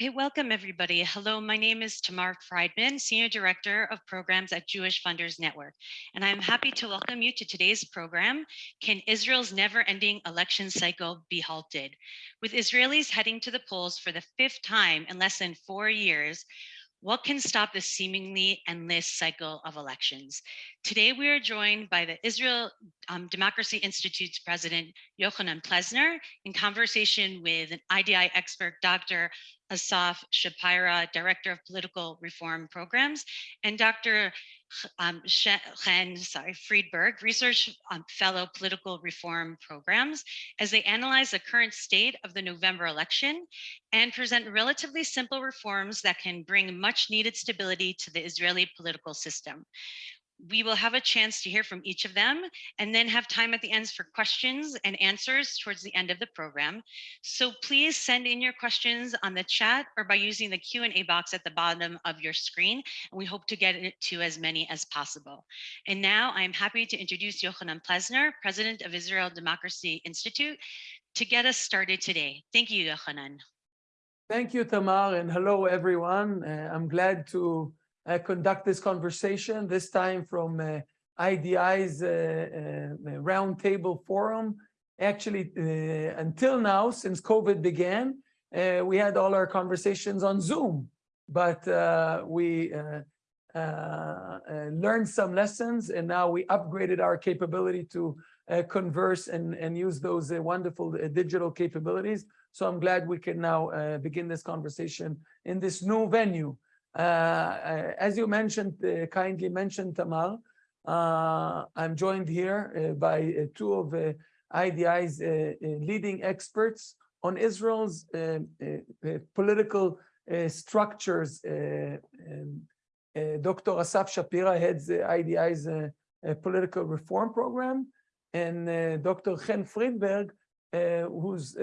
Okay, welcome everybody. Hello, my name is Tamar Friedman, Senior Director of Programs at Jewish Funders Network, and I'm happy to welcome you to today's program, Can Israel's Never-Ending Election Cycle Be Halted? With Israelis heading to the polls for the fifth time in less than four years, what can stop this seemingly endless cycle of elections? Today, we are joined by the Israel um, Democracy Institute's president, Yochanan Plesner, in conversation with an IDI expert, Dr. Asaf Shapira, Director of Political Reform Programs, and Dr um, Chen sorry, Friedberg, Research um, Fellow Political Reform Programs, as they analyze the current state of the November election and present relatively simple reforms that can bring much needed stability to the Israeli political system we will have a chance to hear from each of them and then have time at the ends for questions and answers towards the end of the program. So please send in your questions on the chat or by using the Q&A box at the bottom of your screen. And we hope to get it to as many as possible. And now I'm happy to introduce Yochanan Plesner, President of Israel Democracy Institute, to get us started today. Thank you, Yochanan. Thank you, Tamar, and hello, everyone. Uh, I'm glad to conduct this conversation, this time from uh, IDI's uh, uh, roundtable forum. Actually, uh, until now, since COVID began, uh, we had all our conversations on Zoom, but we learned some lessons and now we upgraded our capability to converse and, and use those wonderful digital capabilities. So I'm glad we can now begin this conversation in this new venue. Uh, uh, as you mentioned, uh, kindly mentioned, Tamar, uh, I'm joined here uh, by uh, two of IDI's leading experts on Israel's political structures. Um, Dr. Asaf Shapira heads the IDI's political reform program, and Dr. Chen Friedberg, who's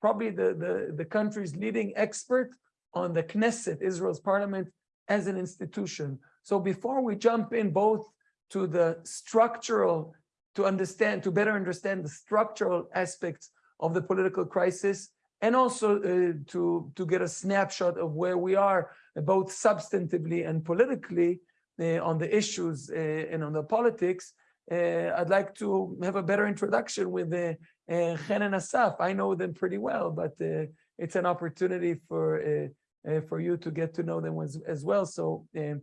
probably the, the, the country's leading expert on the Knesset, Israel's parliament, as an institution. So before we jump in both to the structural, to understand, to better understand the structural aspects of the political crisis, and also uh, to, to get a snapshot of where we are, both substantively and politically, uh, on the issues uh, and on the politics, uh, I'd like to have a better introduction with uh, uh, and Asaf. I know them pretty well, but uh, it's an opportunity for uh, for you to get to know them as, as well. So, um,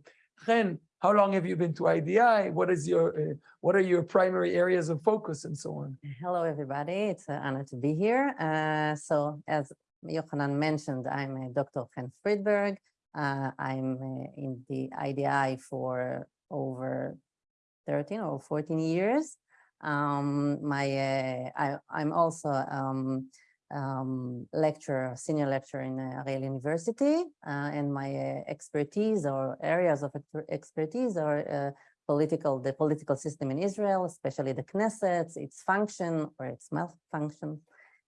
how long have you been to IDI? What is your uh, what are your primary areas of focus and so on? Hello, everybody. It's an honor to be here. Uh, so, as Yochanan mentioned, I'm uh, Dr. Chen Friedberg. Uh, I'm uh, in the IDI for over 13 or 14 years. Um, my uh, I, I'm also um, um, lecturer, senior lecturer in uh, Ariel University, uh, and my uh, expertise or areas of expertise are political, the political system in Israel, especially the Knesset, its function or its malfunction,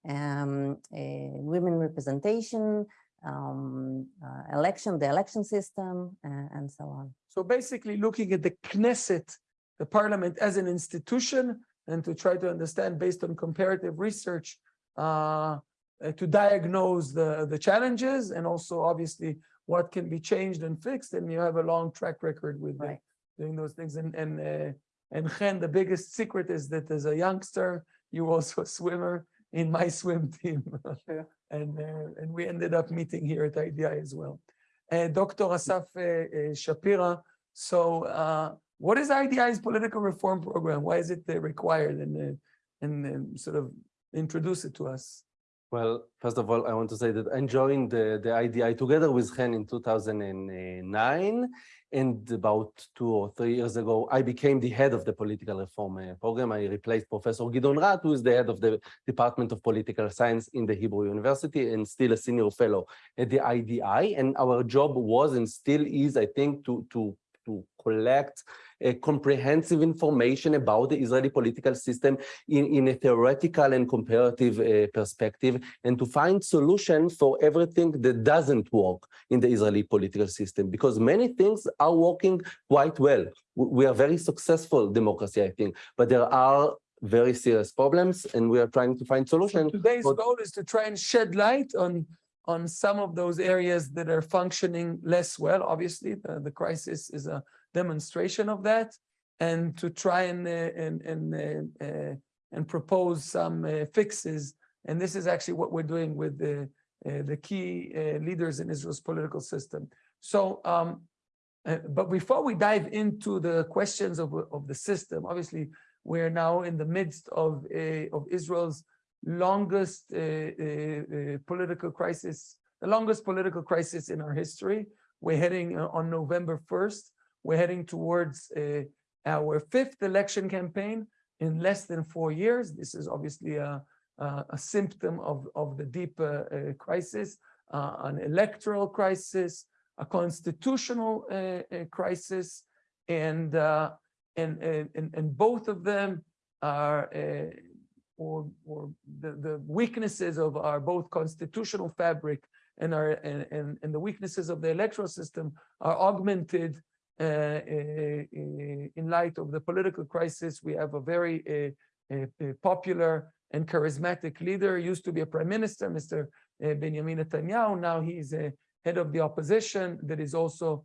um, women representation, um, uh, election, the election system, uh, and so on. So basically looking at the Knesset, the parliament as an institution, and to try to understand based on comparative research to diagnose the, the challenges and also obviously what can be changed and fixed. And you have a long track record with right. doing those things. And and uh, and Chen, the biggest secret is that as a youngster, you were also a swimmer in my swim team. Sure. and uh, and we ended up meeting here at IDI as well. Uh, Dr. Asaf uh, uh, Shapira. So uh, what is IDI's political reform program? Why is it required? And, and sort of introduce it to us. Well, first of all, I want to say that I joined the, the IDI together with Chen in 2009. And about two or three years ago, I became the head of the political reform uh, program. I replaced Professor Gideon Rahat, who is the head of the Department of Political Science in the Hebrew University and still a senior fellow at the IDI. And our job was and still is, I think, to, to, to collect uh, comprehensive information about the Israeli political system in, in a theoretical and comparative uh, perspective, and to find solutions for everything that doesn't work in the Israeli political system, because many things are working quite well. We are very successful democracy, I think, but there are very serious problems, and we are trying to find solutions. So today's goal is to try and shed light on on some of those areas that are functioning less well. Obviously, the, the crisis is a demonstration of that. And to try and, uh, and, and, uh, uh, and propose some uh, fixes. And this is actually what we're doing with the, uh, the key uh, leaders in Israel's political system. So, um, but before we dive into the questions of, of the system, obviously, we're now in the midst of, a, of Israel's longest uh, uh, uh, political crisis, the longest political crisis in our history. We're heading uh, on November 1st. We're heading towards uh, our fifth election campaign in less than four years. This is obviously a, a, a symptom of, of the deep uh, crisis, an electoral crisis, a constitutional crisis, and, and, and, and- both of them are, or, or the, the weaknesses of our both constitutional fabric and our, and, and, and the weaknesses of the electoral system are augmented uh, uh, uh, in light of the political crisis. We have a very uh, uh, uh, popular and charismatic leader, used to be a prime minister, Mr. Benjamin Netanyahu. Now he's a head of the opposition that is also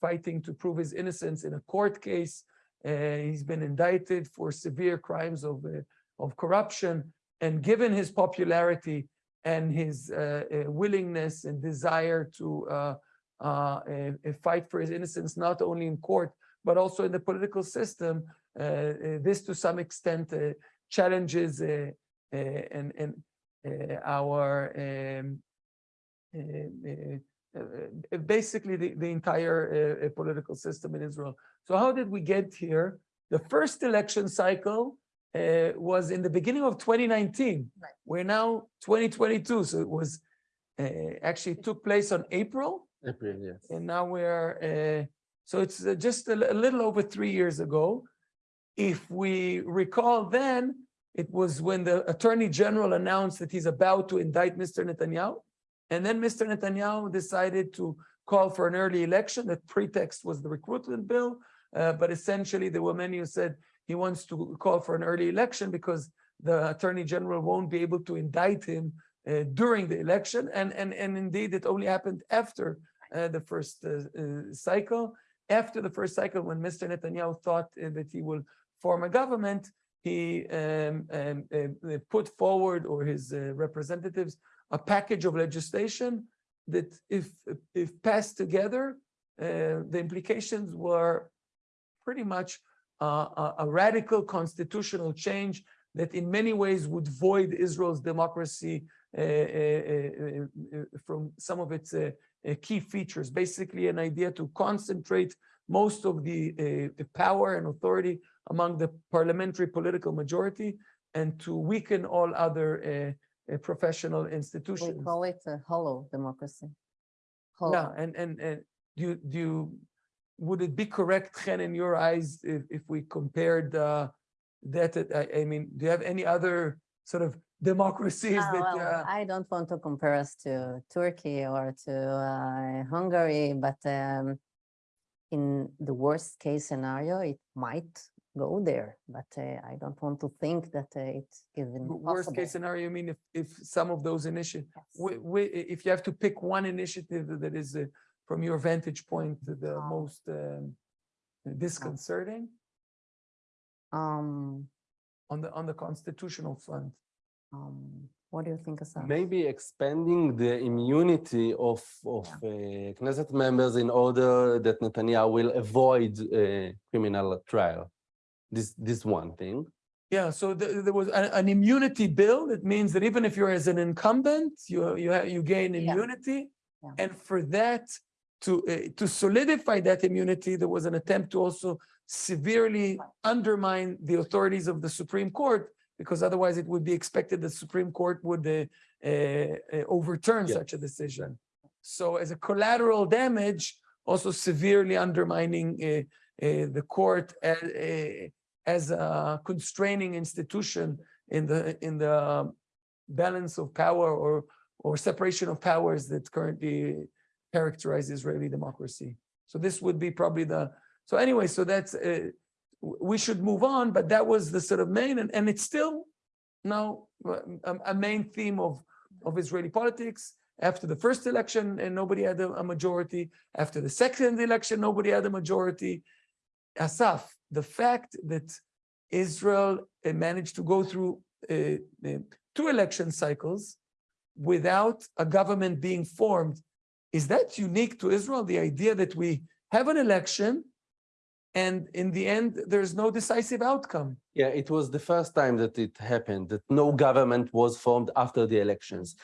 fighting to prove his innocence in a court case. He's been indicted for severe crimes of, uh, of corruption. And given his popularity and his uh, uh, willingness and desire to uh, uh, uh, fight for his innocence, not only in court, but also in the political system, this to some extent challenges and, and our um, basically the, the entire uh, uh, political system in Israel. So how did we get here? The first election cycle uh, was in the beginning of 2019. Right. We're now 2022, so it was uh, actually took place on April, April, yes. and now we're uh, so it's uh, just a, a little over three years ago. If we recall, then it was when the Attorney General announced that he's about to indict Mr. Netanyahu, and then Mr. Netanyahu decided to call for an early election. The pretext was the recruitment bill, uh, but essentially there were many who said he wants to call for an early election because the Attorney General won't be able to indict him uh, during the election. And, and, and indeed, it only happened after uh, the first uh, uh, cycle. After the first cycle, when Mr. Netanyahu thought uh, that he will form a government, he um, um, put forward, or his representatives, a package of legislation that if, if passed together, uh, the implications were pretty much uh, a, radical constitutional change that in many ways would void Israel's democracy uh, uh, uh, uh, from some of its key features. Basically, an idea to concentrate most of the, the power and authority among the parliamentary political majority and to weaken all other uh, uh, professional We institutions. call it a hollow democracy. Yeah, Hollow. and, and, and do you, do you, would it be correct, Chen, in your eyes, if, if we compared uh, that, uh, I, I mean, do you have any other sort of democracies Ah, that, well, uh, I don't want to compare us to Turkey or to uh, Hungary, but um, in the worst case scenario, it might go there, but uh, I don't want to think that uh, it's even w- Worst case scenario, I mean, if, if some of those initiatives, Yes. if you have to pick one initiative that is, uh, from your vantage point, the Um, most um, disconcerting Um, on the, on the constitutional front? um, what do you think, Asaf? Maybe expanding the immunity of, of uh, Knesset members in order that Netanyahu will avoid a criminal trial. This, this one thing. Yeah, so the- there was a- an immunity bill. That means that even if you're as an incumbent, you, you have, you gain immunity. Yeah. And for that, to, uh, to solidify that immunity, there was an attempt to also severely undermine the authorities of the Supreme Court, because otherwise it would be expected the Supreme Court would uh, uh, uh, overturn Yeah. such a decision. So as a collateral damage, also severely undermining the court as, uh, as a constraining institution in the, in the balance of power or, or separation of powers that currently characterize Israeli democracy. So this would be probably the, so anyway, so that's, uh, we should move on, but that was the sort of main, and, and it's still now uh, a, a main theme of, of Israeli politics. After the first election, and nobody had a, a majority. After the second election, nobody had a majority. Asaf, the fact that Israel uh, managed to go through uh, uh, two election cycles without a government being formed, is that unique to Israel? The idea that we have an election and in the end, there's no decisive outcome. Yeah, it was the first time that it happened, that no government was formed after the elections.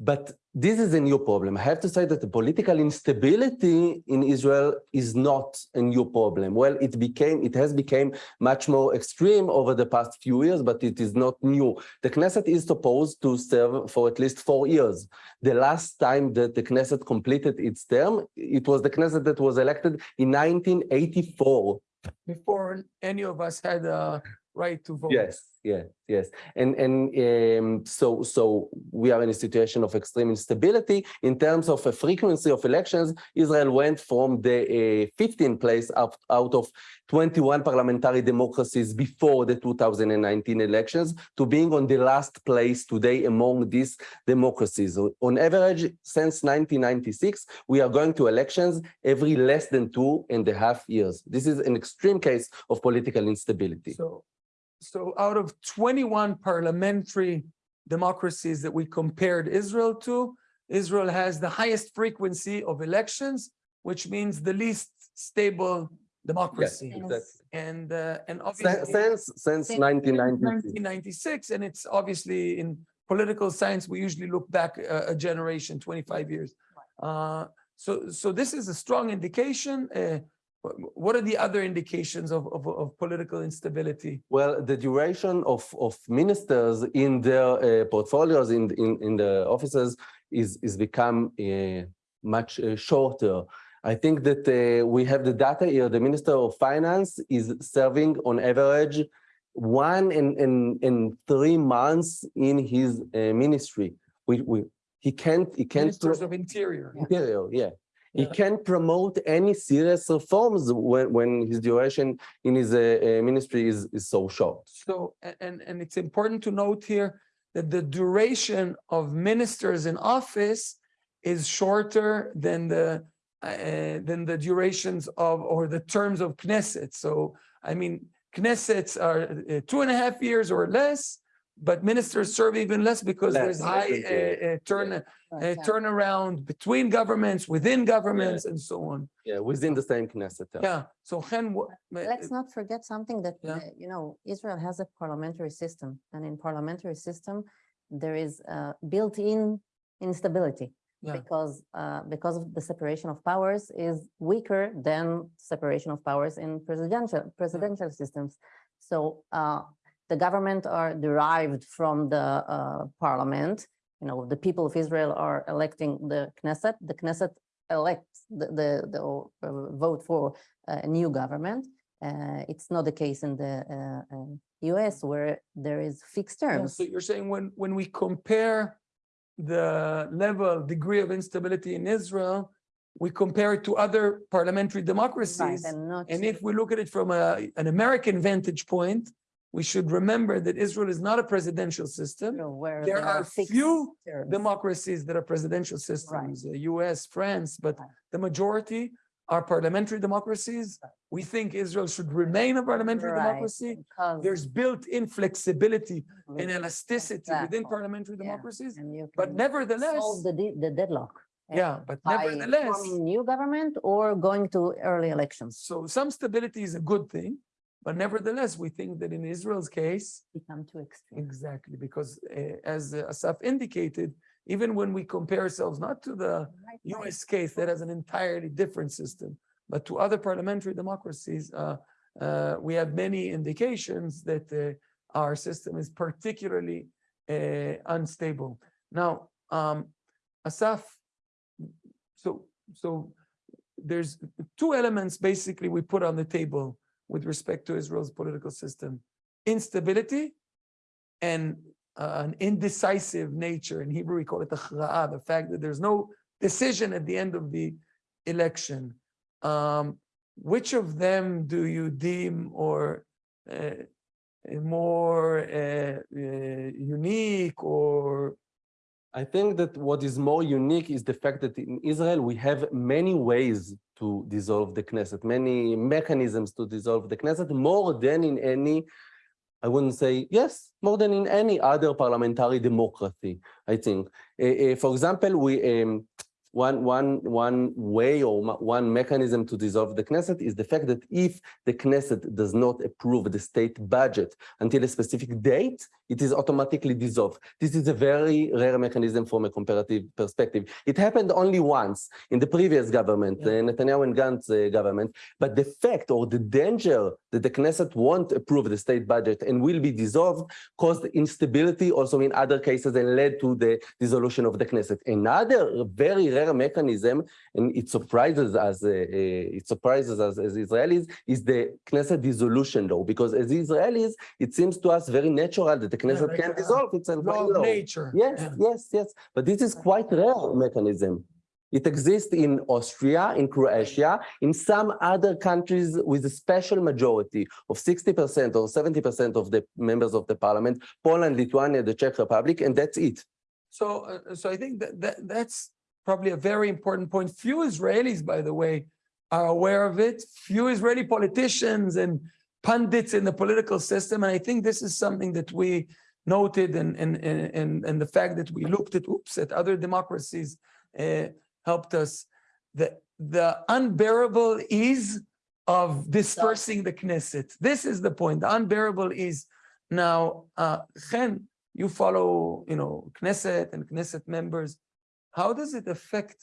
But this is a new problem. I have to say that the political instability in Israel is not a new problem. Well, it became, it has become much more extreme over the past few years, but it is not new. The Knesset is supposed to serve for at least four years. The last time that the Knesset completed its term, it was the Knesset that was elected in 1984. Before any of us had a right to vote. Yes, yes, yes. And and um, so so we are in a situation of extreme instability in terms of a frequency of elections. Israel went from the uh, 15th place out, out of 21 parliamentary democracies before the 2019 elections to being on the last place today among these democracies. On average, since 1996, we are going to elections every less than two and a half years. This is an extreme case of political instability. So, so out of 21 parliamentary democracies that we compared Israel to, Israel has the highest frequency of elections, which means the least stable democracy. exactly. And, uh, and Since, obviously. since, since Since 1996. 1996, and it's obviously in political science, we usually look back a, a generation, 25 years. Uh, so, so this is a strong indication. Uh, wh- what are the other indications of, of, of political instability? Well, the duration of, of ministers in their uh, portfolios, in, in, in the offices, is, is become uh, much uh, shorter. I think that uh, we have the data here. The Minister of Finance is serving on average one in, in, in three months in his uh, ministry. We, we, he can't, he can't. Ministers of Interior. Interior, yeah. He Yeah. can't promote any serious reforms when, when his duration in his uh, uh, ministry is, is so short. So, and, and it's important to note here that the duration of ministers in office is shorter than the, uh, than the durations of, or the terms of Knesset. So, I mean, Knessets are uh, two and a half years or less, but ministers serve even less because there's Less, I high uh, uh, turn, uh, turnaround between governments, within governments and so on. Yeah, within the same Knesset. term. Yeah, so Chen. Let's not forget something that, Yeah. uh, you know, Israel has a parliamentary system and in parliamentary system, there is uh, built-in instability. Yeah. Because, uh, because of the separation of powers is weaker than separation of powers in presidential, presidential systems. So uh, the government are derived from the uh, parliament. You know, the people of Israel are electing the Knesset. The Knesset elects the, the, the uh, vote for a new government. Uh, it's not the case in the uh, um, US where there is fixed Yeah, terms. So you're saying when, when we compare the level, degree of instability in Israel, we compare it to other parliamentary Right, democracies. and not. And if we look at it from a, an American vantage point, we should remember that Israel is not a presidential system. Where There are fixed few terms. democracies that are presidential systems, the US, France, but the majority are parliamentary democracies. We think Israel should remain a parliamentary Right, democracy. because There's built-in flexibility and elasticity within parliamentary Yeah, democracies. But nevertheless, Solve the de- the deadlock. yeah, but nevertheless, Forming new government or going to early elections. so some stability is a good thing. But nevertheless, we think that in Israel's case, Become too extreme. exactly, because uh, as Asaf indicated, even when we compare ourselves not to the Right. US case that has an entirely different system, but to other parliamentary democracies, uh, uh, we have many indications that uh, our system is particularly uh, unstable. Now, um, Asaf, so so there's two elements basically we put on the table with respect to Israel's political system: instability and uh, an indecisive nature. In Hebrew, we call it the the fact that there's no decision at the end of the election. Um, which of them do you deem or uh, more uh, uh, unique or I think that what is more unique is the fact that in Israel, we have many ways to dissolve the Knesset, many mechanisms to dissolve the Knesset, more than in any, I wouldn't say, yes, more than in any other parliamentary democracy, I think. Uh, uh, for example, we um, one, one, one way or one mechanism to dissolve the Knesset is the fact that if the Knesset does not approve the state budget until a specific date, it is automatically dissolved. This is a very rare mechanism from a comparative perspective. It happened only once in the previous government, Yeah. the Netanyahu and Gantz uh, government, but the fact or the danger that the Knesset won't approve the state budget and will be dissolved caused instability also in other cases and led to the dissolution of the Knesset. Another very rare mechanism, and it surprises us, uh, uh, it surprises us as Israelis, is the Knesset dissolution law, because as Israelis, it seems to us very natural that the Knesset like can dissolve itself Law of law. nature. Yes, Yeah. yes, yes. But this is quite rare mechanism. It exists in Austria, in Croatia, in some other countries with a special majority of 60% or 70% of the members of the parliament, Poland, Lithuania, the Czech Republic, and that's it. So, uh, so I think that, that that's probably a very important point. Few Israelis, by the way, are aware of it. Few Israeli politicians and pundits in the political system. And I think this is something that we noted and, and, and, and, the fact that we looked at, oops, at other democracies uh, helped us. The, the unbearable ease of dispersing the Knesset. This is the point, the unbearable ease. Now, uh, Chen, you follow, you know, Knesset and Knesset members. How does it affect,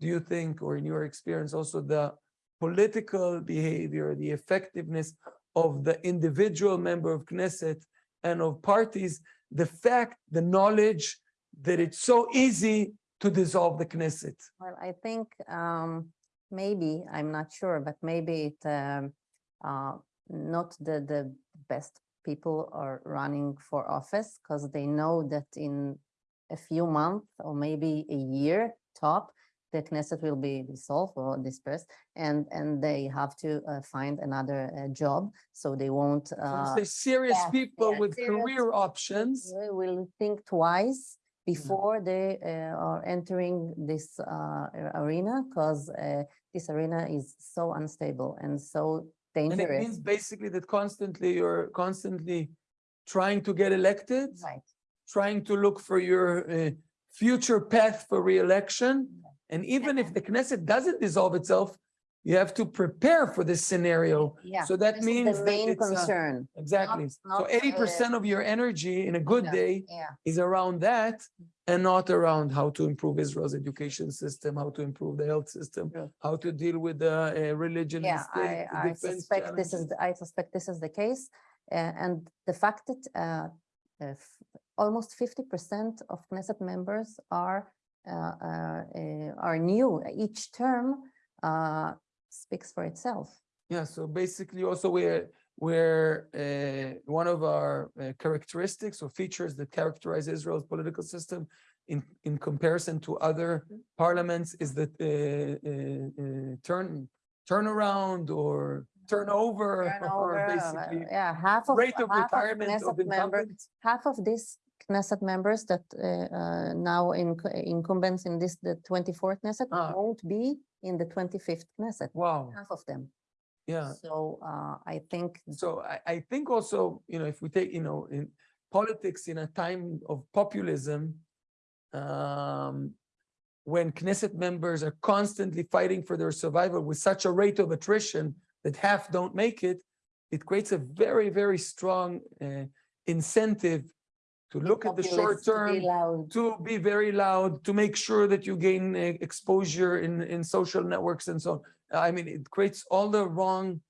do you think, or in your experience, also the political behavior, the effectiveness of the individual member of Knesset and of parties, the fact, the knowledge that it's so easy to dissolve the Knesset? Well, I think um, maybe, I'm not sure, but maybe it um, uh, not the, the best people are running for office because they know that in a few months or maybe a year top, the Knesset will be dissolved or dispersed and, and they have to uh, find another uh, job. So they won't. So uh, They're serious yeah, people yeah, with serious career options. they will think twice before they uh, are entering this uh, arena because this arena is so unstable and so dangerous. And it means basically that constantly you're constantly trying to get elected, Right. Trying to look for your uh, future path for reelection. And even if the Knesset doesn't dissolve itself, you have to prepare for this scenario. Yeah. So that this means The main uh, concern. Exactly. So not, eighty percent of your energy in a good Yeah. day Yeah. is around that and not around how to improve Israel's education system, how to improve the health system, True. how to deal with the uh, religion. Yeah, state, I, I suspect this is, the- I suspect this is the case. Uh, and the fact that uh, uh, almost fifty percent of Knesset members are uh, uh, uh, are new each term uh, speaks for itself. Yeah, so basically also we're, we're, uh, one of our uh, characteristics or features that characterize Israel's political system in, in comparison to other parliaments is that uh, uh, uh, turn, turnaround or turnover or Turnover, uh, basically Yeah, half of. rate of half retirement of Knesset member- incumbents. half of these Knesset members that uh, uh, now in incumbents in this, the twenty-fourth Knesset Ah. won't be in the twenty-fifth Knesset, Wow, half of them. yeah. So uh, I think, So I, I think also, you know, if we take, you know, in politics in a time of populism, um, when Knesset members are constantly fighting for their survival with such a rate of attrition that half don't make it, it creates a very, very strong uh, incentive to look at the short populists to term, be to be very loud, to make sure that you gain uh, exposure in, in social networks and so on. I mean, it creates all the wrong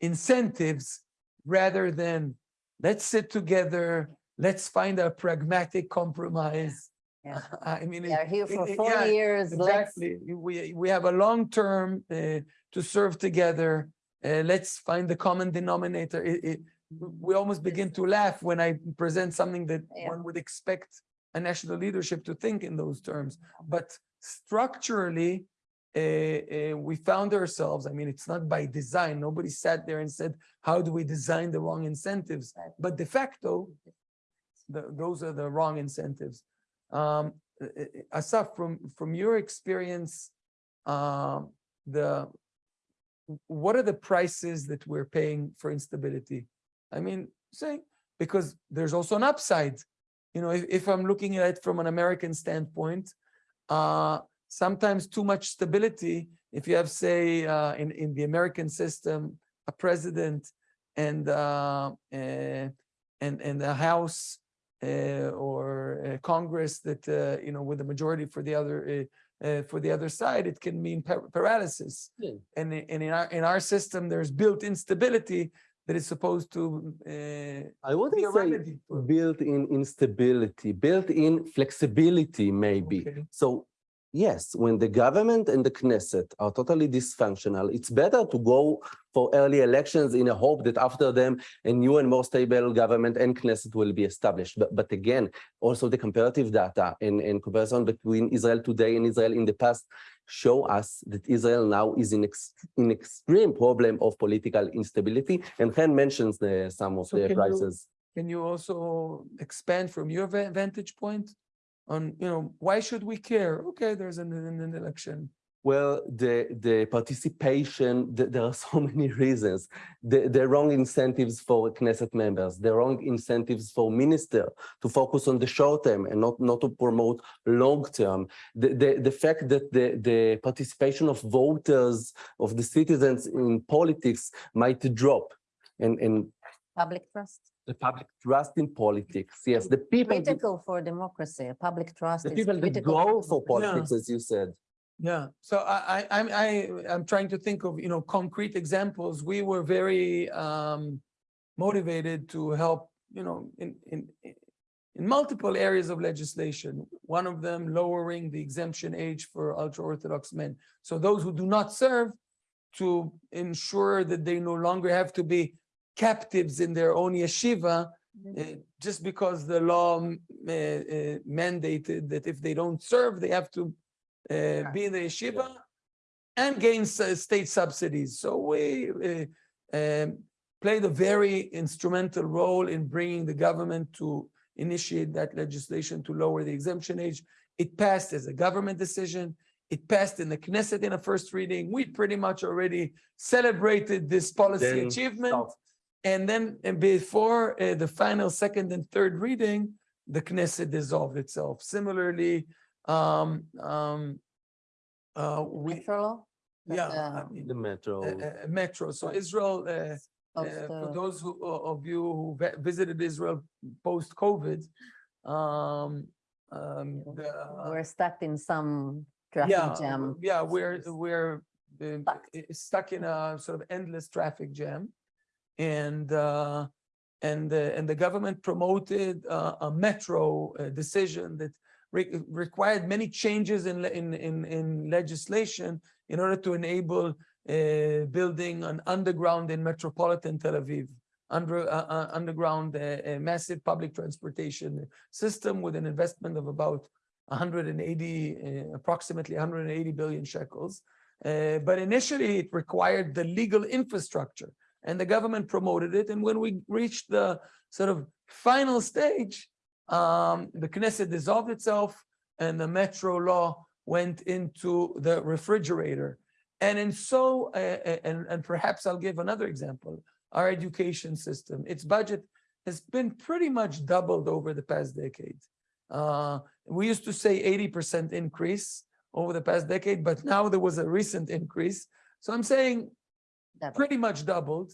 incentives rather than let's sit together, let's find a pragmatic compromise. Yeah. I mean, we are here for it- four yeah, years. let's- Exactly. We, we have a long term uh, to serve together. Uh, let's find the common denominator. It, it, we almost begin to laugh when I present something that Yeah. one would expect a national leadership to think in those terms. But structurally, uh, uh, we found ourselves, I mean, it's not by design. Nobody sat there and said, how do we design the wrong incentives? But de facto, the, those are the wrong incentives. Um, uh, Asaf, from, from your experience, um, the, what are the prices that we're paying for instability? I mean, say, because there's also an upside. You know, if, if I'm looking at it from an American standpoint, uh, sometimes too much stability, if you have, say, uh, in, in the American system, a president and, uh, eh, and, and a House uh, or a Congress that, uh, you know, with a majority for the other, uh, uh, for the other side, it can mean par- paralysis. Yeah. And, i- and in our, in our system, there's built instability that is supposed to uh, I wouldn't say built-in instability, built-in flexibility, maybe. Okay. So yes, when the government and the Knesset are totally dysfunctional, it's better to go for early elections in a hope that after them a new and more stable government and Knesset will be established. But, but again, also the comparative data and, and comparison between Israel today and Israel in the past show us that Israel now is in, ex, in extreme problem of political instability. And Chen mentions the, some of So the can you- Can you also expand from your vantage point on, you know, why should we care? Okay, there's an an election. Well, the, the participation, th- there are so many reasons. The, the wrong incentives for Knesset members, the wrong incentives for minister to focus on the short term and not, not to promote long term. The, the, the fact that the, the participation of voters, of the citizens in politics might drop. And, and Public trust, the public trust in politics, yes, the people, critical for democracy, public trust the is people that go for politics, as you said. Yeah, so I, I, I'm, I, I'm trying to think of, you know, concrete examples. We were very, um, motivated to help, you know, in, in, in multiple areas of legislation. One of them lowering the exemption age for ultra-Orthodox men. So those who do not serve to ensure that they no longer have to be captives in their own yeshiva, uh, just because the law uh, uh, mandated that if they don't serve, they have to uh, be in the yeshiva and gain state subsidies. So we uh, um, played a very instrumental role in bringing the government to initiate that legislation to lower the exemption age. It passed as a government decision. It passed in the Knesset in a first reading. We pretty much already celebrated this policy Then achievement. stop. And then uh, before uh, the final second and third reading, the Knesset dissolved itself. Similarly, um, um, uh, we, Metro law? that, yeah, I uh, mean, The metro. uh, uh, metro. So Israel, uh, uh, for those who, of you who visited Israel post-COVID, um, um, the, uh, We're stuck in some yeah, traffic jam. yeah, we're, we're uh, Stuck. stuck in a sort of endless traffic jam. And, uh, and, the and the government promoted uh, a metro uh, decision that re- required many changes in, in, in, in legislation in order to enable uh, building an underground in metropolitan Tel Aviv, under, uh, uh, underground, uh, a massive public transportation system with an investment of about 180, uh, approximately 180 billion shekels. Uh, but initially it required the legal infrastructure and the government promoted it. And when we reached the sort of final stage, um, the Knesset dissolved itself and the metro law went into the refrigerator. And in so, uh, uh, and, and perhaps I'll give another example, our education system, its budget has been pretty much doubled over the past decade. Uh, we used to say 80% increase over the past decade, but now there was a recent increase. So I'm saying Double. pretty much doubled,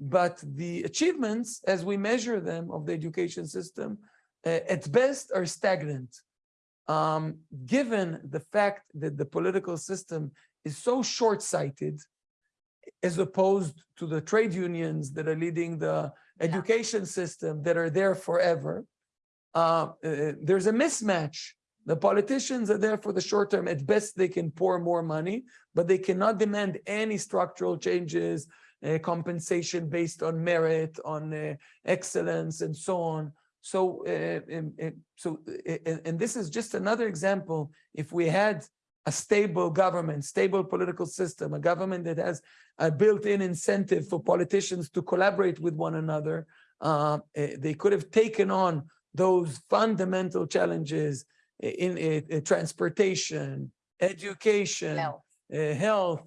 but the achievements as we measure them of the education system at best are stagnant. Um, given the fact that the political system is so short-sighted as opposed to the trade unions that are leading the education system that are there forever, uh, uh, there's a mismatch. The politicians are there for the short term. At best, they can pour more money, but they cannot demand any structural changes, uh, compensation based on merit, on uh, excellence, and so on. So, uh, um, uh, so, uh, and, and this is just another example. If we had a stable government, stable political system, a government that has a built-in incentive for politicians to collaborate with one another, uh, they could have taken on those fundamental challenges in, uh, uh, transportation, education, Health. uh, health,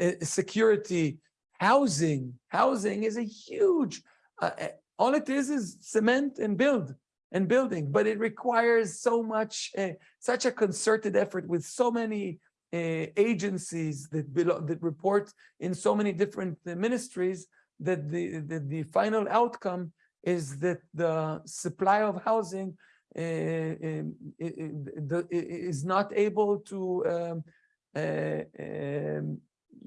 uh, security, housing. Housing is a huge, uh, uh, all it is is cement and build and building, but it requires so much, uh, such a concerted effort with so many uh, agencies that belong, that report in so many different uh, ministries that the, the, the final outcome is that the supply of housing uh, i- i- the- i- i- is not able to um, uh, um,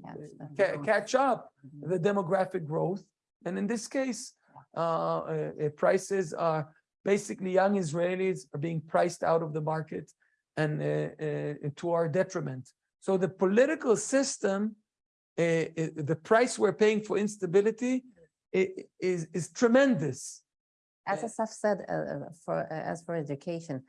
Catch ca- catch up Mhm. the demographic growth. And in this case, prices are basically young Israelis are being priced out of the market and uh, uh, to our detriment. So the political system, uh, uh, the price we're paying for instability i- is, is tremendous. As Yeah. Asaf said, uh, uh, for, uh, as for education,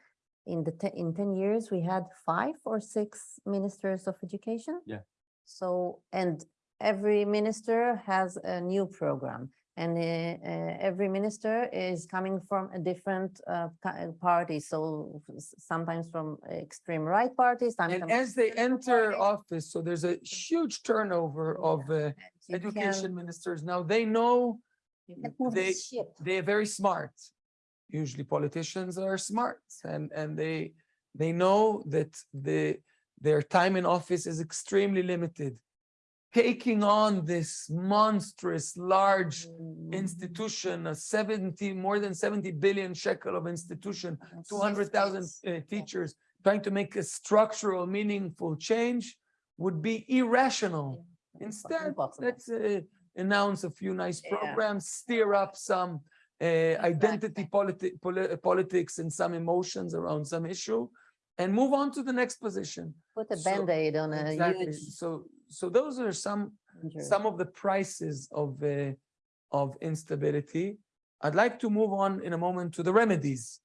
in the, te- in ten years, we had five or six ministers of education? Yeah. So, and every minister has a new program. And uh, uh, every minister is coming from a different uh, uh, party, so sometimes from extreme right parties. And as they enter parties. office, so there's a huge turnover of uh, You can- education ministers. Now they know You can move they- the they're very smart. Usually politicians are smart and, and they, they know that the, their time in office is extremely limited. Taking on this monstrous, large Mm, institution, a 70, more than 70 billion shekel of institution, and 200,000 uh, teachers, trying to make a structural, meaningful change would be irrational. Instead, let's uh, announce a few nice programs, steer up some uh, identity politi- poli- politics and some emotions around some issue, and move on to the next position. Put a so- Band-Aid on a Exactly. huge. So, so those are some, injury. some of the prices of, uh, of instability. I'd like to move on in a moment to the remedies.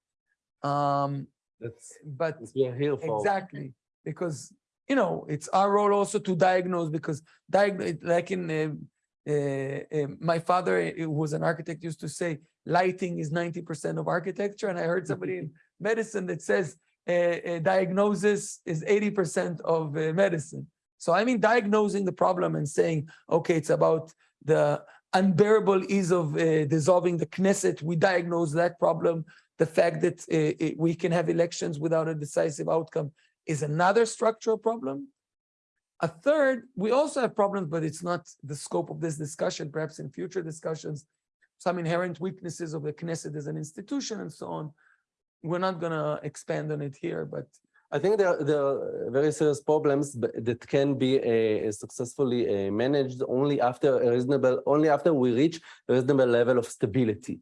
Um, That's but what we are here for. Exactly, because, you know, it's our role also to diagnose, because diagnose, like in, uh, uh, uh, my father, who was an architect, used to say, lighting is ninety percent of architecture, and I heard somebody in medicine that says, uh, uh, diagnosis is eighty percent of uh, medicine. So I mean, diagnosing the problem and saying, okay, it's about the unbearable ease of uh, dissolving the Knesset, we diagnose that problem the fact that uh, uh, we can have elections without a decisive outcome is another structural problem. A third, we also have problems, but it's not the scope of this discussion, perhaps in future discussions, some inherent weaknesses of the Knesset as an institution and so on. We're not gonna expand on it here, but I think there, are- there are very serious problems that can be uh, successfully uh, managed only after a reasonable, only after we reach a reasonable level of stability.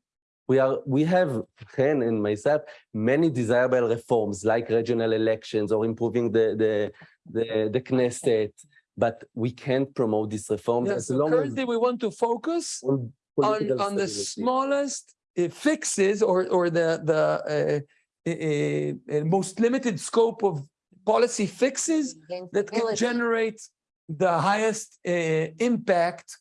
We are, we have, Chen and myself, many desirable reforms like regional elections or improving the, the, the, the Knesset, but we can't promote these reforms yeah, as long as currently we want to focus on on, on the smallest uh, fixes or, or the, the uh, uh, uh, most limited scope of policy fixes that can generate the highest uh, impact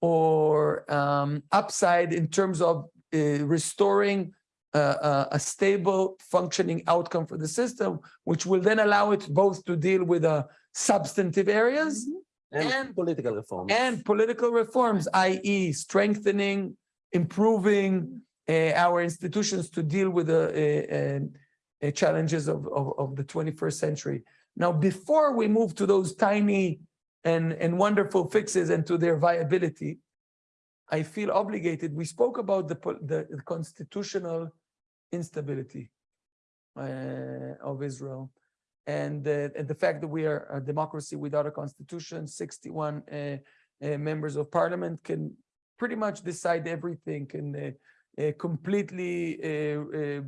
or um, upside in terms of uh, restoring uh, uh, a stable functioning outcome for the system, which will then allow it both to deal with uh, substantive areas And and- political reforms. and political reforms, i.e. strengthening, improving uh, our institutions to deal with the uh, uh, uh, challenges of, of, of the 21st century. Now, before we move to those tiny and, and wonderful fixes and to their viability, I feel obligated. We spoke about the, the constitutional instability uh, of Israel and, uh, and the fact that we are a democracy without a constitution, 61 uh, uh, members of parliament can pretty much decide everything, uh, uh, completely uh, uh,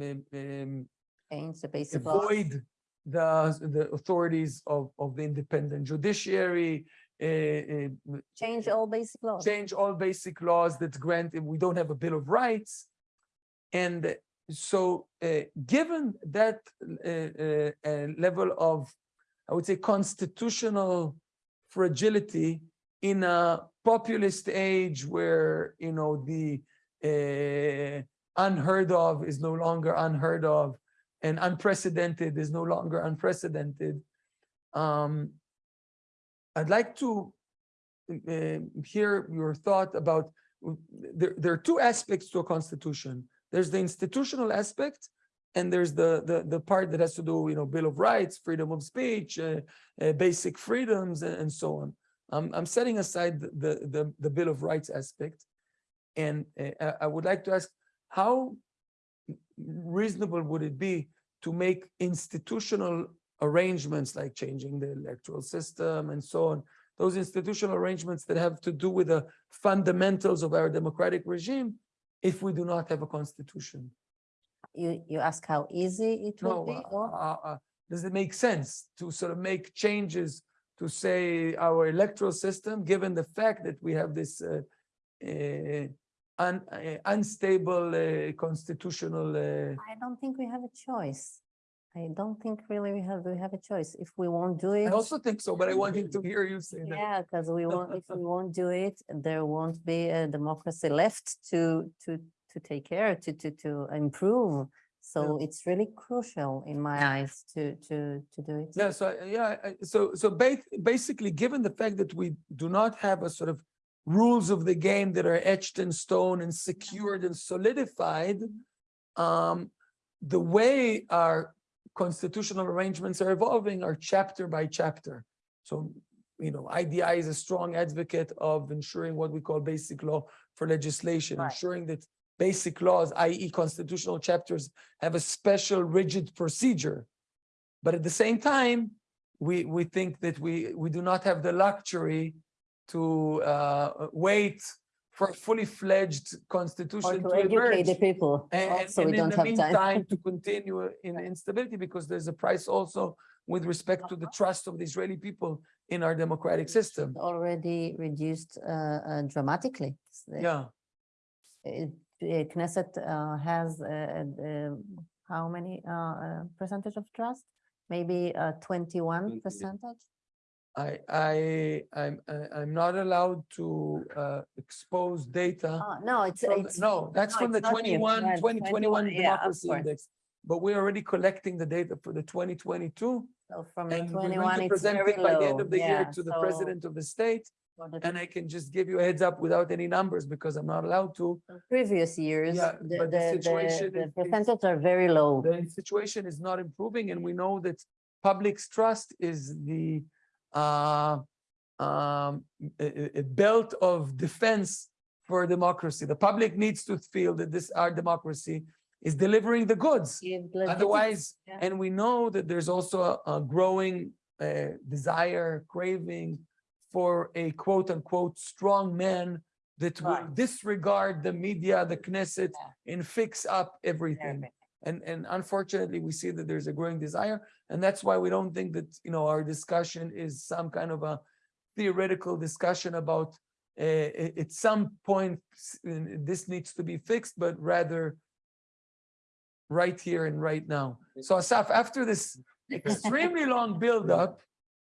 um, um, the avoid the, the authorities of, of the independent judiciary, uh, uh, Change all basic laws. change all basic laws that grant, we don't have a Bill of Rights. And so, uh, given that uh, uh, uh, level of, I would say, constitutional fragility in a populist age where, you know, the uh, unheard of is no longer unheard of, and unprecedented is no longer unprecedented. Um, I'd like to uh, hear your thought about, there, there are two aspects to a constitution. There's the institutional aspect, and there's the, the, the part that has to do, you know, Bill of Rights, freedom of speech, uh, uh, basic freedoms, and, and so on. I'm, I'm setting aside the, the, the Bill of Rights aspect. And uh, I- I would like to ask, how reasonable would it be to make institutional arrangements like changing the electoral system and so on, those institutional arrangements that have to do with the fundamentals of our democratic regime if we do not have a constitution? You, you ask how easy it No, be? uh, or- uh, uh, does it make sense to sort of make changes to say our electoral system, given the fact that we have this uh, uh, un- uh, unstable uh, constitutional uh, I don't think we have a choice. I don't think really we have, we have a choice. If we won't do it. I also think so, but I wanted to hear you say that. Yeah, because we won't, if we won't do it, there won't be a democracy left to, to, to take care, to, to, to improve. So it's really crucial in my eyes to, to, to do it. Yeah, so, yeah, so, so basically, given the fact that we do not have a sort of rules of the game that are etched in stone and secured and solidified, um, the way our constitutional arrangements are evolving are chapter by chapter. So, you know, IDI is a strong advocate of ensuring what we call basic law for legislation, Right. ensuring that basic laws, i.e. constitutional chapters, have a special rigid procedure. But at the same time, we, we think that we, we do not have the luxury to uh, wait for a fully fledged Or constitution to to educate the people. And, and- Also, and we in don't the have time. meantime, to continue in instability, because there's a price also with respect to the trust of the Israeli people in our democratic system. Already reduced uh, uh, dramatically. Yeah, it- uh, Knesset uh, has uh, uh, how many uh, uh, percentage of trust? Maybe uh, twenty-one Twenty, percentage? I, I, I'm, I'm not allowed to uh, expose data. Oh, No, it's, from- it's. No, that's no, from the it's not 21, Right, 2021 yeah, Democracy. Index. But we're already collecting the data for the 2022. So from the And we're going twenty-one, to it's present it by the end of the year Yeah, to the president of the state. the And I can just give you a heads up without any numbers because I'm not allowed to. Previous years, Yeah, the, but the the, situation the is- percentages are very low. The situation is not improving and we know that public's trust is the uh, um, a, a- belt of defense for democracy. The public needs to feel that this, our democracy is delivering the goods. Otherwise, yeah. and we know that there's also a, a growing uh, desire, craving for a quote unquote strong man that will disregard the media, the Knesset, and fix up everything. Everything. And, and unfortunately, we see that there's a growing desire, and that's why we don't think that, you know, our discussion is some kind of a theoretical discussion about uh, at some point, this needs to be fixed, but rather right here and right now. So Asaf, after this extremely long buildup,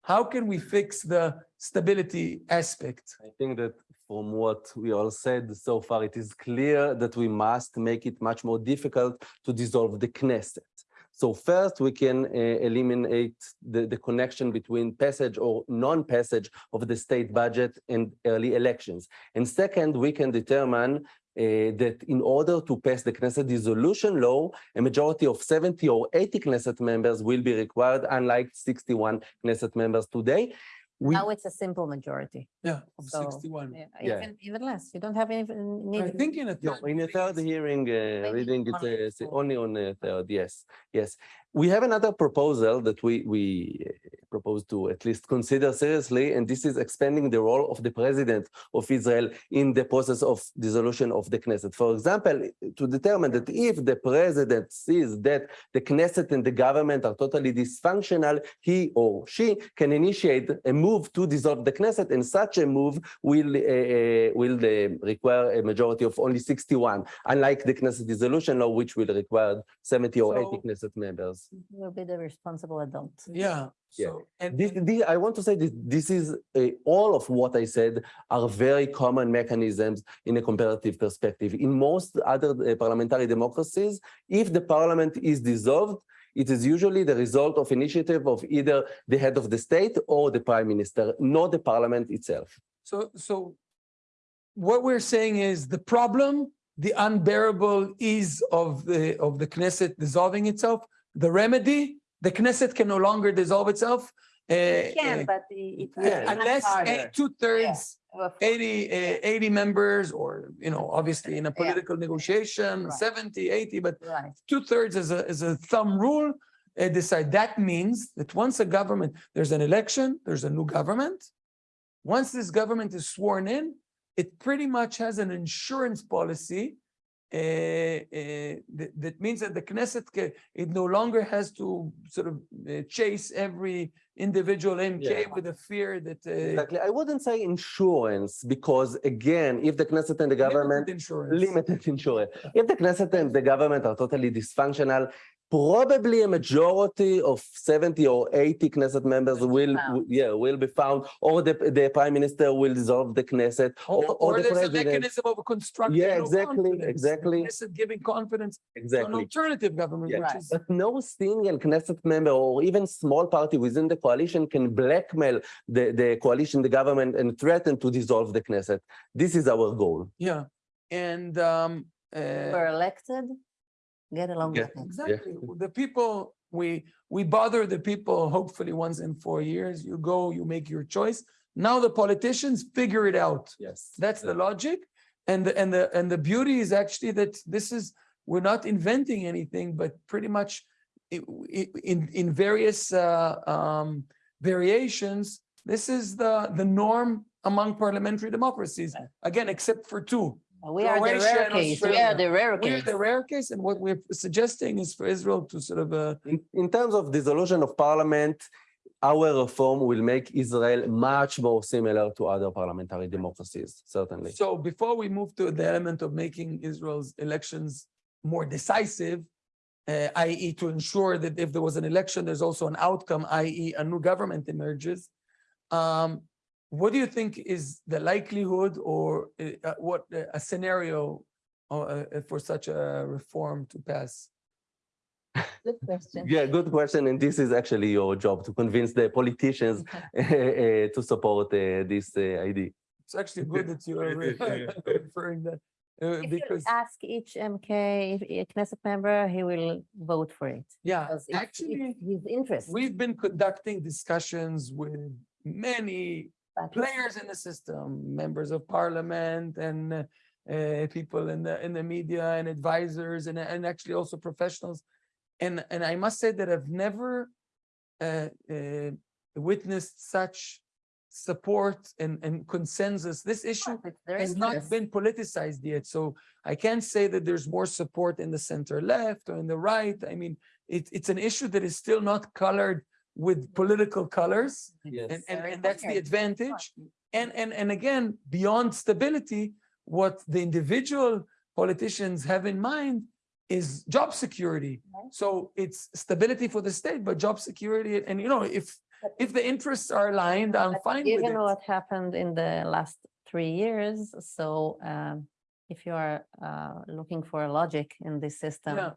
how can we fix the stability aspect? I think that from what we all said so far, it is clear that we must make it much more difficult to dissolve the Knesset. So first, we can uh, eliminate the, the connection between passage or non-passage of the state budget and early elections. And second, we can determine uh, that in order to pass the Knesset dissolution law, a majority of 70 or 80 Knesset members will be required, unlike 61 Knesset members today. We Now it's a simple majority. Yeah, of So, sixty-one. Yeah, Yeah. Even, even less. You don't have any. I need. think in a. No, in a third hearing, uh, reading it, uh, or s- four. only on a third, yes, yes. We have another proposal that we, we uh, propose to at least consider seriously, and this is expanding the role of the president of Israel in the process of dissolution of the Knesset. For example, to determine that if the president sees that the Knesset and the government are totally dysfunctional, he or she can initiate a move to dissolve the Knesset, and such a move will, uh, will uh, require a majority of only 61, unlike the Knesset dissolution law, which will require 70 or 80 Knesset members. Will be the responsible adult. Yeah, Yeah. So, and This, this, I want to say this, this is, uh, all of what I said are very common mechanisms in a comparative perspective. In most other uh, parliamentary democracies, if the parliament is dissolved, it is usually the result of initiative of either the head of the state or the prime minister, not the parliament itself. So, so what we're saying is the problem, the unbearable ease of the, of the Knesset dissolving itself, the remedy, the Knesset can no longer dissolve itself. uh, It can, uh, but it. yeah, Unless two thirds, Well, 80, uh, 80 members, or, you know, obviously in a political negotiation, Right. 70, 80, but Right, two thirds is a, is a thumb rule. uh, decide, that means that once a government, there's an election, there's a new government. Once this government is sworn in, it pretty much has an insurance policy. Uh, uh, that, that means that the Knesset, ca- it no longer has to sort of uh, chase every individual MK Yeah. with a fear that. uh, Exactly. I wouldn't say insurance because again, if the Knesset and the government limited Insurance. limited insurance. If the Knesset and the government are totally dysfunctional, probably a majority of 70 or 80 Knesset members Will be will, found. yeah, will be found, or the, the prime minister will dissolve the Knesset, Or, or, or the there's a mechanism of constructing. Yeah, no exactly, confidence, the exactly. Knesset giving confidence to an alternative government, Yeah. which Right. is. But no single Knesset member or even small party within the coalition can blackmail the, the coalition, the government, and threaten to dissolve the Knesset. This is our goal. Yeah, and um, uh, we're elected, get along Yeah. with it. exactly, the people, we, we bother the people hopefully once in four years, you go, you make your choice. Now the politicians figure it out. Yes. That's the logic. And the, and the, and the beauty is actually that this is, we're not inventing anything, but pretty much i- i- in, in various uh, um, variations, this is the, the norm among parliamentary democracies. Again, except for two. We are the rare and case, we are the rare We're case. the rare case, and what we're suggesting is for Israel to sort of, uh, In, in terms of dissolution of parliament, our reform will make Israel much more similar to other parliamentary democracies, certainly. so before we move to the element of making Israel's elections more decisive, uh, i.e. to ensure that if there was an election, there's also an outcome, i.e. a new government emerges. Um, what do you think is the likelihood or uh, uh, what uh, a scenario uh, uh, for such a reform to pass? Good question. Yeah, good question. And this is actually your job to convince the politicians uh, to support uh, this uh, idea. It's actually good that you are referring that, uh, If you because, ask each MK, if a Knesset member, he will vote for it. yeah, actually, it's His interest. we've been conducting discussions with many but- players in the system, members of parliament and uh, people in the, in the media and advisors and, and actually also professionals. And, and I must say that I've never uh, uh, witnessed such support and, and consensus. This issue has not been politicized yet. So I can't say that there's more support in the center left or in the right. I mean, it, it's an issue that is still not colored with political colors. Yes. And, and, and that's the advantage. And, and, and again, beyond stability, what the individual politicians have in mind is job security. Right. So it's stability for the state, but job security. And you know, if, But- if the interests are aligned, I'm But fine with Given it. what happened in the last three years, so um, if you are uh, looking for a logic in this system. Yeah.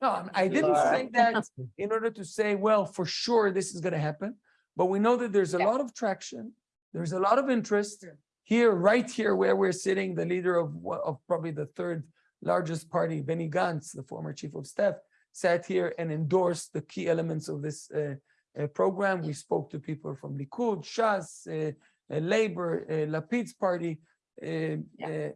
No, I'm- didn't are- say that in order to say, well, for sure this is gonna happen. But we know that there's a Yeah. lot of traction. There's a lot of interest here, right here where we're sitting, the leader of of probably the third largest party, Benny Gantz, the former chief of staff, sat here and endorsed the key elements of this uh, uh, program. We spoke to people from Likud, Shas, uh, uh, Labor, uh, Lapid's party. uh, Yeah.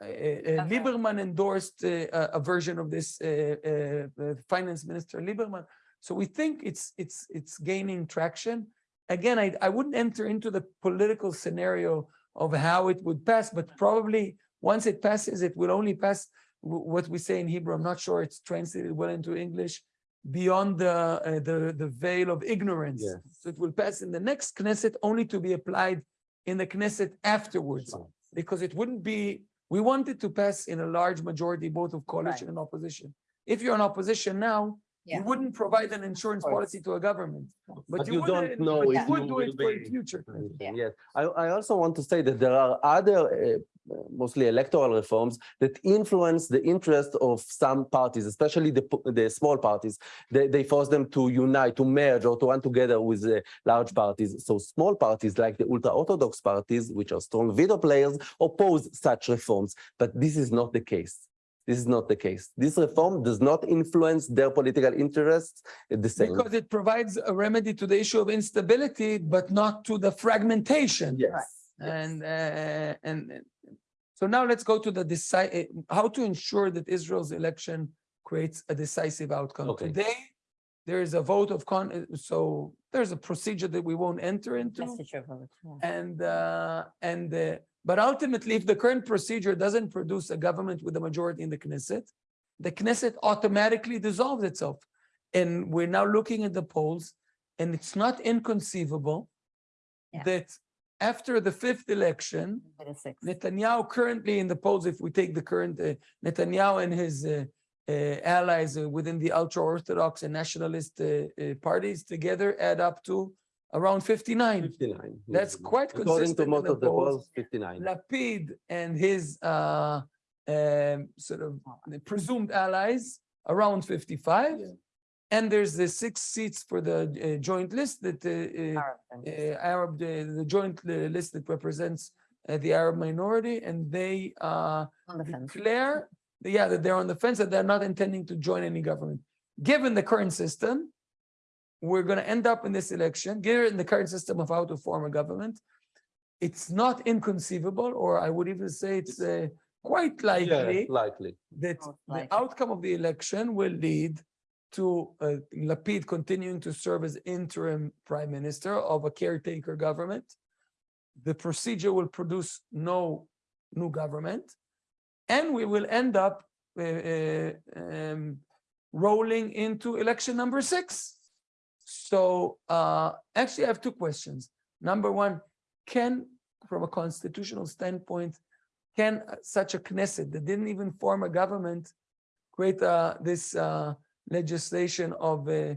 Uh, uh, uh, Lieberman endorsed uh, a a version of this, uh, uh, uh, Finance Minister Lieberman. So we think it's, it's, it's gaining traction. Again, I, I wouldn't enter into the political scenario of how it would pass, but probably once it passes, it will only pass what we say in Hebrew. I'm not sure it's translated well into English, beyond the, uh, the, the veil of ignorance. Yes. So it will pass in the next Knesset only to be applied in the Knesset afterwards because it wouldn't be, we want it to pass in a large majority, both of coalition and opposition. If you're in opposition now, Yeah. You wouldn't provide an insurance policy to a government. But you you don't uh, know but if you would do it will for the future. Yeah. Yes, I, I also want to say that there are other, uh, mostly electoral reforms that influence the interest of some parties, especially the, the small parties. They, they force them to unite, to merge or to run together with uh, large parties. So small parties like the ultra-Orthodox parties, which are strong veto players, oppose such reforms. But this is not the case. This is not the case. This reform does not influence their political interests the same. Because it provides a remedy to the issue of instability, but not to the fragmentation. Yes. And, uh, and and- so now let's go to the decide, uh, how to ensure that Israel's election creates a decisive outcome. Okay. Today, there is a vote of con, uh, so there's a procedure that we won't enter into. Messenger vote, yeah. And, uh, and, uh, but ultimately, if the current procedure doesn't produce a government with a majority in the Knesset, the Knesset automatically dissolves itself. And we're now looking at the polls, and it's not inconceivable Yeah. that after the fifth election, 26. Netanyahu currently in the polls, if we take the current, uh, Netanyahu and his uh, uh, allies uh, within the ultra-Orthodox and nationalist uh, uh, parties together add up to around 59. 59. That's yes. quite According consistent to in most the of the polls. polls, 59. Lapid and his uh, um, sort of presumed allies around 55. Yeah. And there's the six seats for the uh, joint list that uh, uh, Arab uh, the, the joint list that represents uh, the Arab minority, and they uh, On the fence. declare, yeah, that they're on the fence, that they're not intending to join any government. Given the current system, we're going to end up in this election, given the current system of how to form a government, it's not inconceivable, or I would even say it's uh, quite Yeah, likely likely. that Most the outcome of the election will lead to uh, Lapid continuing to serve as interim prime minister of a caretaker government. The procedure will produce no new government, and we will end up uh, uh, um, rolling into election number six. So uh, actually, I have two questions. Number one, can, from a constitutional standpoint, can such a Knesset that didn't even form a government create uh, this uh, legislation of uh,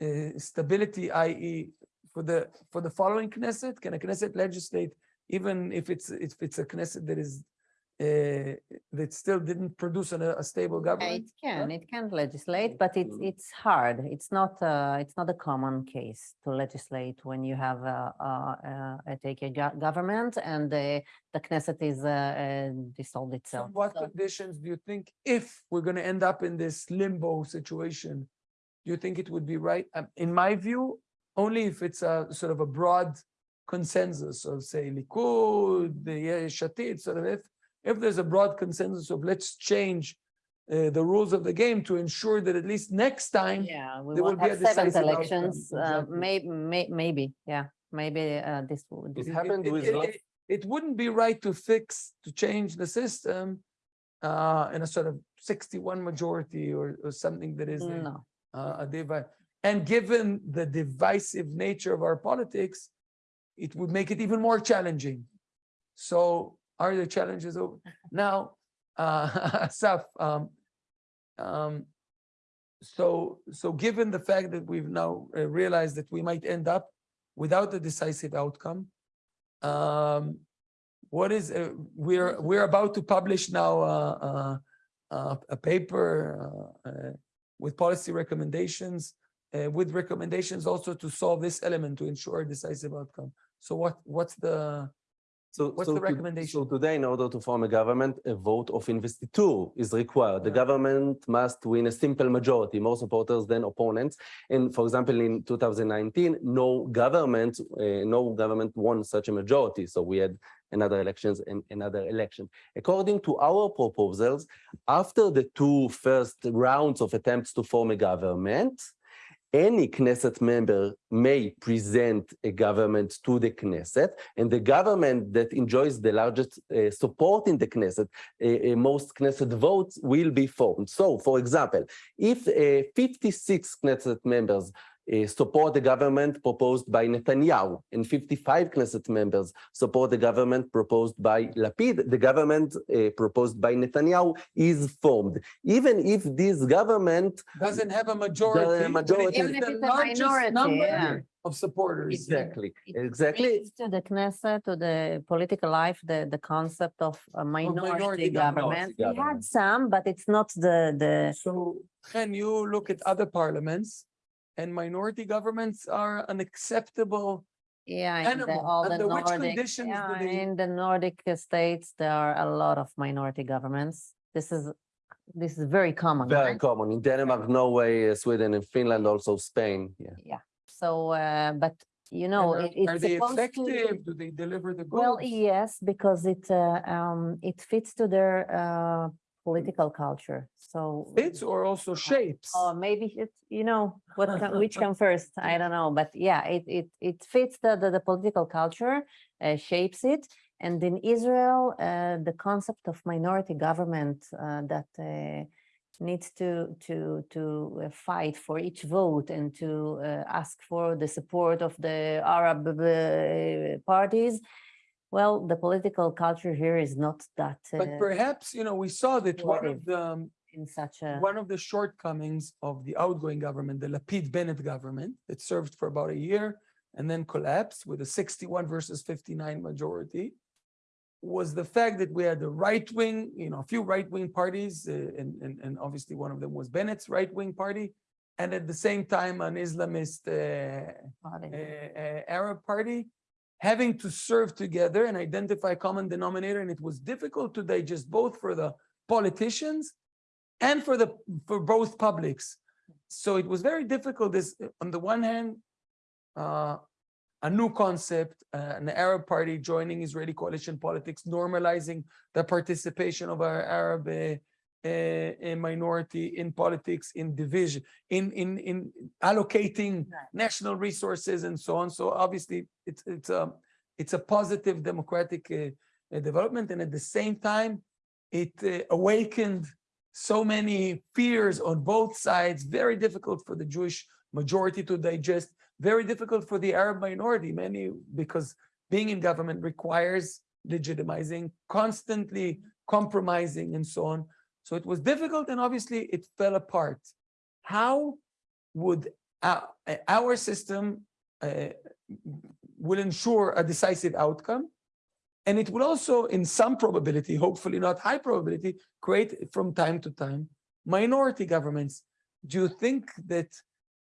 uh, stability, i.e. for the for the following Knesset? Can a Knesset legislate even if it's if it's a Knesset that is uh, that still didn't produce an- a stable government? It can, it can legislate, but it's, it's hard. It's not, uh, it's not a common case to legislate when you have a, a, a- a take a government and the, the Knesset is, uh, uh, dissolved So itself. what So- conditions do you think, if we're going to end up in this limbo situation, do you think it would be right? Um, In my view, only if it's a sort of a broad consensus of say Likud, the Yesh Atid, sort of if, if there's a broad consensus of let's change uh, the rules of the game to ensure that at least next time, Yeah, we there will won't be a have seventh decisive outcome, elections, uh, exactly. may, may, maybe, yeah, maybe, uh, this would. It it- happened it- with it- it- It wouldn't be right to fix, to change the system uh, in a sort of sixty-one majority or, or something that is No, uh, a divide. And given the divisive nature of our politics, it would make it even more challenging. So are the challenges over? Now, uh, um, um, so, so given the fact that we've now uh, realized that we might end up without a decisive outcome, um, what is, uh, we're, we're about to publish now, uh, uh, a paper, uh, with policy recommendations, with recommendations also to solve this element to ensure a decisive outcome. So what, what's the, So, What's so the to- recommendation? So today, in order to form a government, a vote of investiture is required. The government must win a simple majority, more supporters than opponents. And for example, in 2019, no government, uh, no government won such a majority. So we had another elections and another election. According to our proposals, after the two first rounds of attempts to form a government, any Knesset member may present a government to the Knesset, and the government that enjoys the largest uh, support in the Knesset, uh, uh, most Knesset votes will be formed. So, for example, if uh, 56 Knesset members support the government proposed by Netanyahu, and 55 Knesset members support the government proposed by Lapid. The government uh, proposed by Netanyahu is formed. Even if this government Doesn't have a majority. but majority. Even if the it's a minority, number yeah. Of supporters. Exactly, It exactly. To the Knesset, to the political life, the, the concept of a minority minority government. government. We had some, but it's not the, the, So can you look at other parliaments and minority governments are an acceptable, yeah, in the, all the Under which Nordic, conditions yeah, they- in the Nordic states, there are a lot of minority governments. This is, this is very common, Very right? common in Denmark, Norway, Sweden, and Finland, also Spain. Yeah. Yeah, so, uh, but you know, and it- are- are it's they supposed to. effective? Do they deliver the Well, yes, because it, uh, um, it fits to their, uh, political culture, so. Fits or also shapes? Or maybe it's, you know, what, come- which come first, I don't know, but yeah, it, it, it fits the, the, the political culture, uh, shapes it. And in Israel, uh, the concept of minority government, uh, that, uh, needs to, to, to uh, fight for each vote and to, uh, ask for the support of the Arab, uh, parties. Well, the political culture here is not that, But uh, perhaps, you know, we saw that one of the, in such a. one of the shortcomings of the outgoing government, the Lapid Bennett government, that served for about a year and then collapsed with a 61 versus 59 majority, was the fact that we had a right wing, you know, a few right wing parties, uh, and, and, and obviously one of them was Bennett's right wing party, and at the same time an Islamist uh, uh, uh, Arab party having to serve together and identify common denominator. And it was difficult to digest both for the politicians and for the for both publics. So it was very difficult. This on the one hand, uh, a new concept, uh, an Arab party joining Israeli coalition politics, normalizing the participation of our Arab uh, uh, minority in politics, in division, in in in allocating Right. national resources and so on. So obviously, it's it's a it's a positive democratic uh, uh, development, and at the same time, it uh, awakened so many fears on both sides. Very difficult for the Jewish majority to digest. Very difficult for the Arab minority. Many because being in government requires legitimizing, constantly compromising, and so on. So it was difficult, and obviously it fell apart. How would our, our system uh, will ensure a decisive outcome? And it will also, in some probability, hopefully not high probability, create from time to time minority governments. Do you think that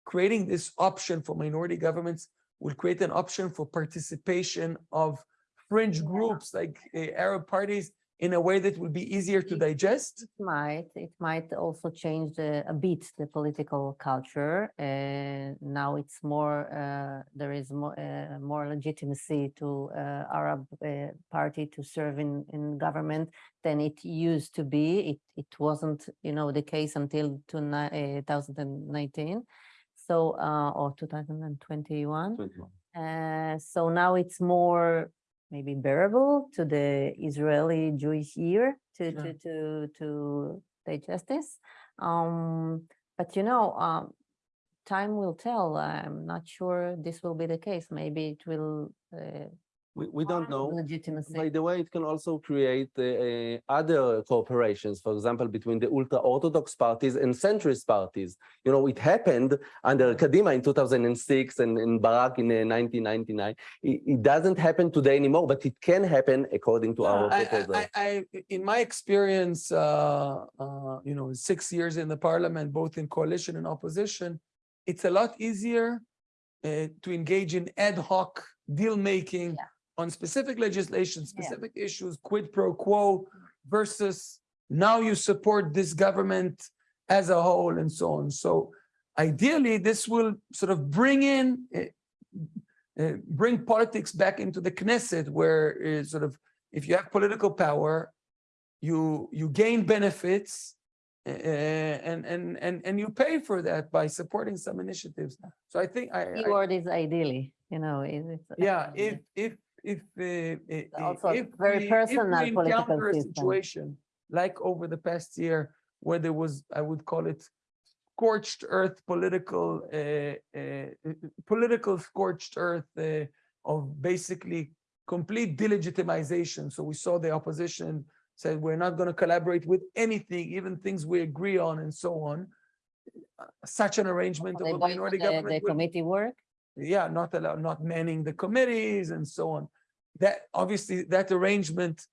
creating this option for minority governments will create an option for participation of fringe groups like uh, Arab parties in a way that will be easier to digest? It might, it might also change the, a bit the political culture. Uh, now it's more, uh, there is more, uh, more legitimacy to uh, Arab uh, party to serve in, in government than it used to be. It, it wasn't, you know, the case until to ni- uh, 2019. So, uh, or 2021. Uh, so now it's more maybe bearable to the Israeli Jewish ear to Sure. to to to digest this. Um, but you know, um, time will tell. I'm not sure this will be the case. Maybe it will. Uh, We, we don't know. Legitimacy. By the way, it can also create uh, uh, other cooperations, for example, between the ultra-Orthodox parties and centrist parties. You know, it happened under Kadima in 2006 and in Barak in uh, 1999. It, it doesn't happen today anymore, but it can happen according to our Yeah, I- I- proposal. I, I, in my experience, uh, uh, you know, six years in the parliament, both in coalition and opposition, it's a lot easier uh, to engage in ad hoc deal making Yeah. On specific legislation, specific issues, quid pro quo versus now you support this government as a whole and so on. So ideally, this will sort of bring in uh, uh, bring politics back into the Knesset, where uh, sort of if you have political power, you you gain benefits, uh, and and and and you pay for that by supporting some initiatives. So I think I, I Keyword is ideally, you know, is it's. yeah, if if if uh, uh, also if very we- if personal we political encounter a situation like over the past year where there was, I would call it scorched earth political, uh, uh, political scorched earth uh, of basically complete delegitimization. So we saw the opposition said, we're not going to collaborate with anything, even things we agree on and so on. Such an arrangement of a minority the, the government would committee work. yeah, not allow, not manning the committees and so on. That obviously that arrangement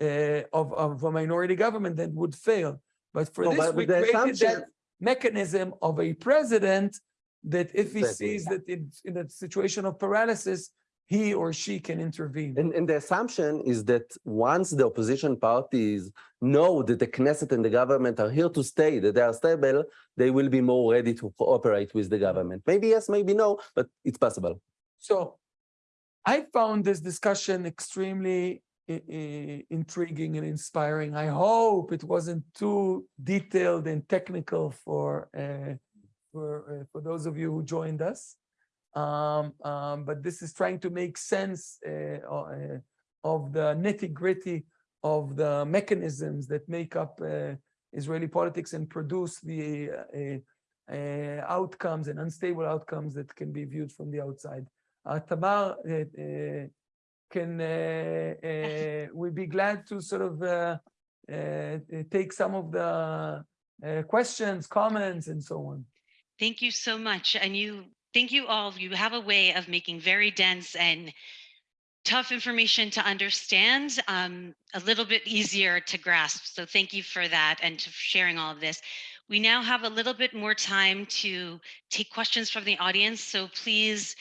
uh, of of a minority government then would fail. But for No, this, but we the created that mechanism of a president that if he sees that in in a situation of paralysis, he or she can intervene. And, and the assumption is that once the opposition parties know that the Knesset and the government are here to stay, that they are stable, they will be more ready to cooperate with the government. Maybe yes, maybe no, but it's possible. So I found this discussion extremely i- intriguing and inspiring. I hope it wasn't too detailed and technical for uh, for uh, for those of you who joined us. Um, um, but this is trying to make sense uh, uh, of the nitty gritty of the mechanisms that make up uh, Israeli politics and produce the uh, uh, uh, outcomes and unstable outcomes that can be viewed from the outside. Uh, can uh, uh, we be glad to sort of uh, uh, take some of the uh, questions, comments, and so on? Thank you so much. And you, thank you all. You have a way of making very dense and tough information to understand um, a little bit easier to grasp. So thank you for that and to sharing all of this. We now have a little bit more time to take questions from the audience. So please,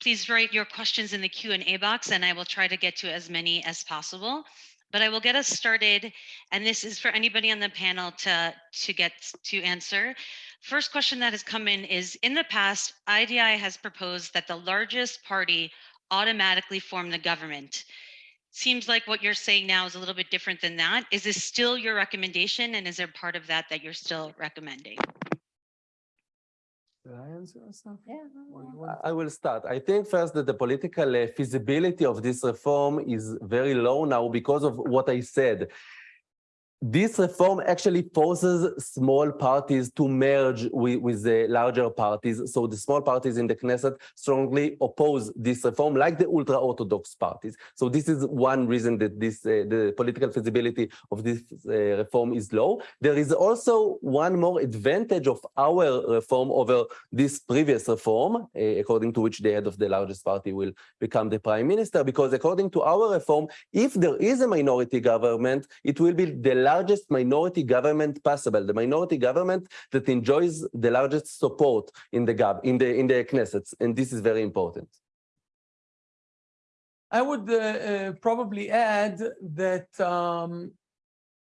please write your questions in the Q and A box and I will try to get to as many as possible. But I will get us started. And this is for anybody on the panel to, to get to answer. First question that has come in is, in the past, IDI has proposed that the largest party automatically form the government. Seems like what you're saying now is a little bit different than that. Is this still your recommendation? And is there part of that that you're still recommending? Did I answer or something? Yeah. Or you want- I will start. I think first that the political uh, feasibility of this reform is very low now because of what I said. This reform actually forces small parties to merge with, with the larger parties. So the small parties in the Knesset strongly oppose this reform, like the ultra-Orthodox parties. So this is one reason that this uh, the political feasibility of this uh, reform is low. There is also one more advantage of our reform over this previous reform, uh, according to which the head of the largest party will become the prime minister, because according to our reform, if there is a minority government, it will be the largest minority government possible, the minority government that enjoys the largest support in the gov in the in the Knesset, and this is very important. I would uh, uh, probably add that um,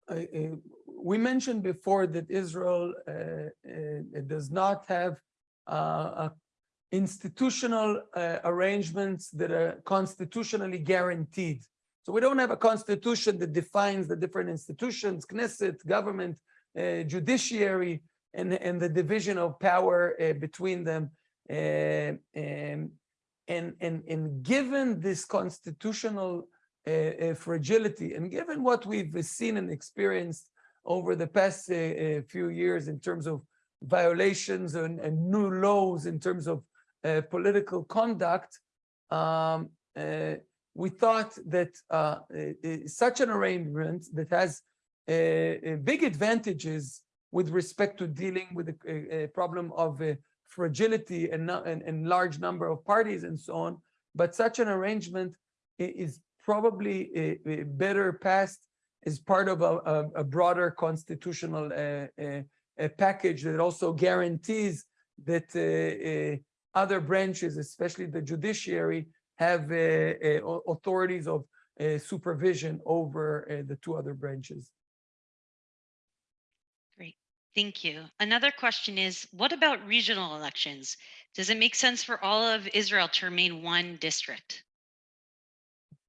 uh, uh, we mentioned before that Israel uh, uh, does not have uh, institutional arrangements that are constitutionally guaranteed. So we don't have a constitution that defines the different institutions, Knesset, government, uh, judiciary, and, and the division of power uh, between them. Uh, and, and, and, and given this constitutional uh, uh, fragility, and given what we've seen and experienced over the past uh, few years in terms of violations and, and new laws in terms of political conduct, um, we thought that uh, uh, uh, such an arrangement that has uh, big advantages with respect to dealing with the problem of fragility and, and, and large number of parties and so on, but such an arrangement is probably better passed as part of a, a, a broader constitutional package that also guarantees that other branches, especially the judiciary, have uh, uh, authorities of uh, supervision over uh, the two other branches. Great, thank you. Another question is, what about regional elections? Does it make sense for all of Israel to remain one district?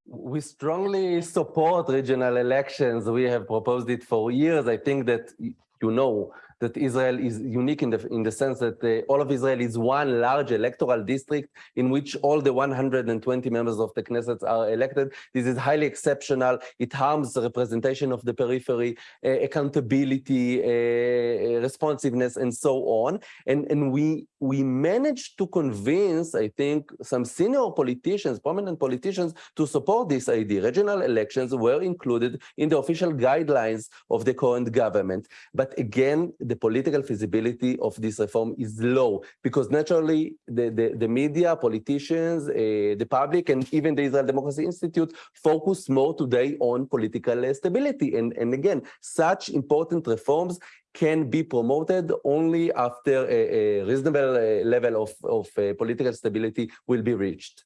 We strongly support regional elections. We have proposed it for years. I think that you know that Israel is unique in the in the sense that uh, all of Israel is one large electoral district in which all the 120 members of the Knesset are elected. This is highly exceptional. It harms the representation of the periphery, uh, accountability, uh, responsiveness, and so on. And and we we managed to convince, I think, some senior politicians, prominent politicians, to support this idea. Regional elections were included in the official guidelines of the current government. But again, the political feasibility of this reform is low because naturally the, the, the media, politicians, uh, the public, and even the Israel Democracy Institute focus more today on political uh, stability. And, and again, such important reforms can be promoted only after a, a reasonable uh, level of, of uh, political stability will be reached.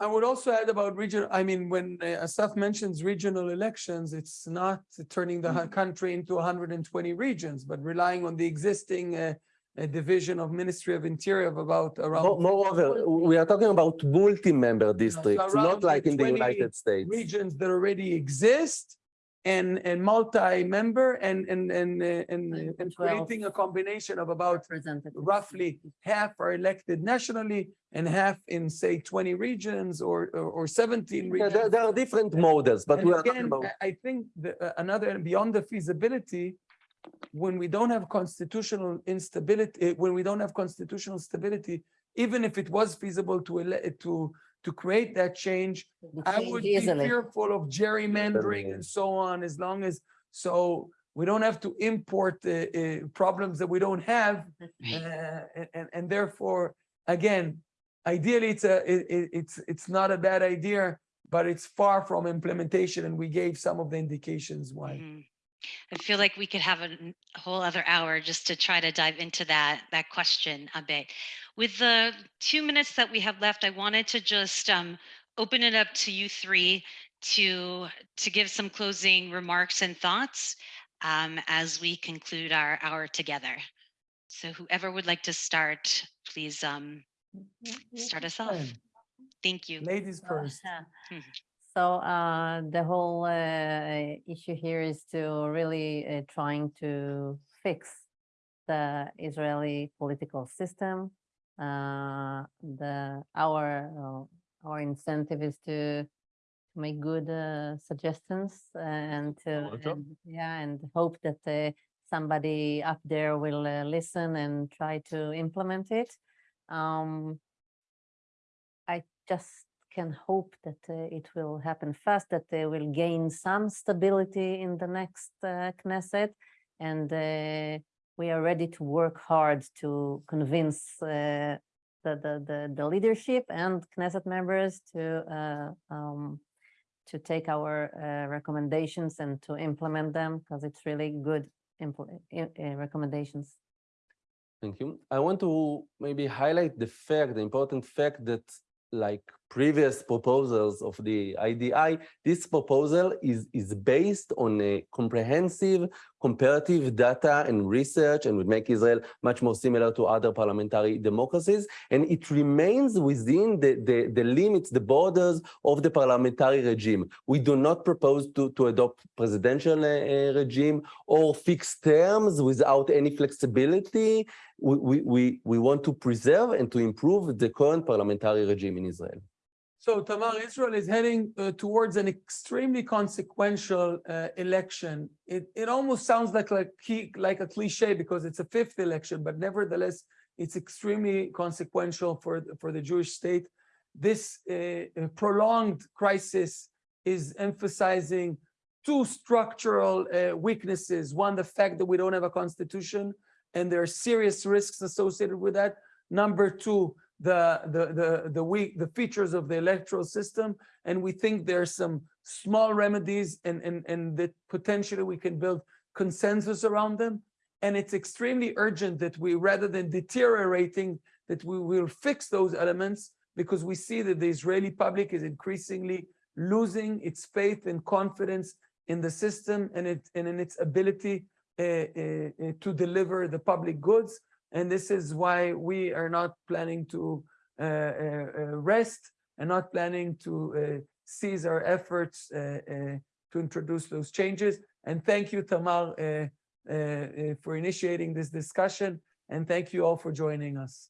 I would also add about regional, I mean, when uh, Asaf mentions regional elections, it's not turning the country into 120 regions, but relying on the existing uh, uh, division of Ministry of Interior of about around Moreover, we are talking about multi-member districts, around not like in the United States. regions that already exist and, and multi-member and, and, and, uh, and, and creating a combination of about roughly half are elected nationally and half in, say, 20 regions or, or or 17 Yeah, regions. there, there are different models, but And we are again, about. I- think the, uh, another, beyond the feasibility, when we don't have constitutional instability, eh, when we don't have constitutional stability, even if it was feasible to ele- to, to create that change, I change would be fearful of gerrymandering and so on, as long as, so we don't have to import uh, uh, problems that we don't have. uh, and- And, and therefore, again, ideally, it's a, it, it- it's, it's not a bad idea, but it's far from implementation, and we gave some of the indications why. Mhm. I feel like we could have a whole other hour just to try to dive into that that question a bit. With the two minutes that we have left, I wanted to just um, open it up to you three to to give some closing remarks and thoughts um, as we conclude our hour together. So whoever would like to start, please um, start us off. Thank you. Ladies first. Mhm. So uh, the whole uh, issue here is to really uh, trying to fix the Israeli political system. Uh, the our uh, our incentive is to to make good uh, suggestions and to and, yeah and hope that uh, somebody up there will uh, listen and try to implement it. Um, I just can hope that uh, it will happen fast, that they will gain some stability in the next uh, Knesset. And uh, we are ready to work hard to convince uh, the, the, the, the leadership and Knesset members to uh, um, to take our uh, recommendations and to implement them because it's really good recommendations. Thank you. I want to maybe highlight the fact, the important fact that like previous proposals of the IDI, this proposal is, is based on a comprehensive comparative data and research and would make Israel much more similar to other parliamentary democracies. And it remains within the, the, the limits, the borders of the parliamentary regime. We do not propose to, to adopt presidential uh, regime or fixed terms without any flexibility. We, we, we want to preserve and to improve the current parliamentary regime in Israel. So Tamar, Israel is heading uh, towards an extremely consequential uh, election. It, it almost sounds like, like, like a cliche because it's a fifth election, but nevertheless, it's extremely consequential for, for the Jewish state. This uh, uh, prolonged crisis is emphasizing two structural uh, weaknesses. One, the fact that we don't have a constitution and there are serious risks associated with that. Number two, the the the the weak the features of the electoral system and we think there's some small remedies and and and that potentially we can build consensus around them. And it's extremely urgent that we rather than deteriorating that we will fix those elements because we see that the Israeli public is increasingly losing its faith and confidence in the system and it and in its ability uh, uh, to deliver the public goods and this is why we are not planning to uh, uh, uh, rest and not planning to uh, cease our efforts uh, uh, to introduce those changes. And thank you, Tamar, uh, uh, uh, for initiating this discussion. And thank you all for joining us.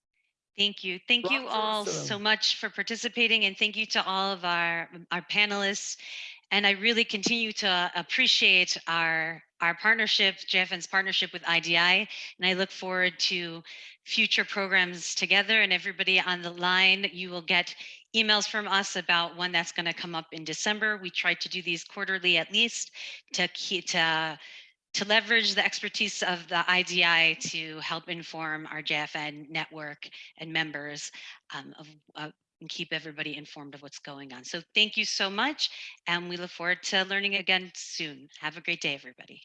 Thank you. Thank you all so much for participating and thank you to all of our, our panelists. And I really continue to appreciate our, our partnership, JFN's partnership with IDI. And I look forward to future programs together and everybody on the line. You will get emails from us about when that's going to come up in December. We try to do these quarterly at least to keep, to to leverage the expertise of the IDI to help inform our JFN network and members um, of, uh, and keep everybody informed of what's going on. So thank you so much. And we look forward to learning again soon. Have a great day, everybody.